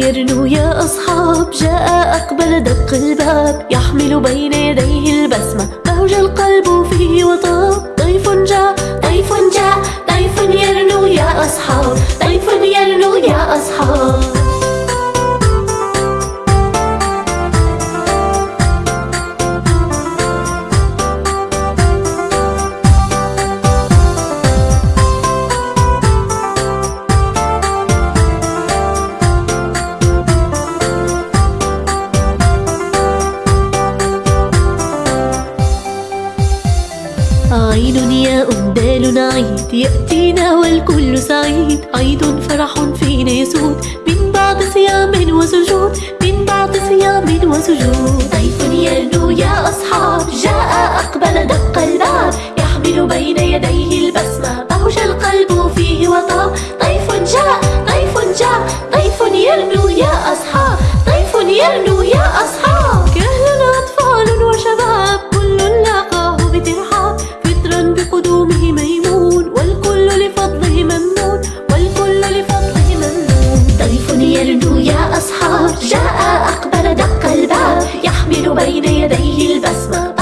سيرنوا يا أصحاب جاء أقبل دق الباب يحمل بين يديه البسمة موج القلب فيه عين ياء دال عيد يأتينا والكل سعيد. عيد فرح فينا يسود من بعد صيام وسجود من بعد صيام وسجود. ضيف يرنو يا أصحاب جاء بقدومه ميمون والكل لفضله ممنون والكل لفضله ممنون ضيف يرنو يا أصحاب جاء أقبل دق الباب يحمل بين يديه البسمة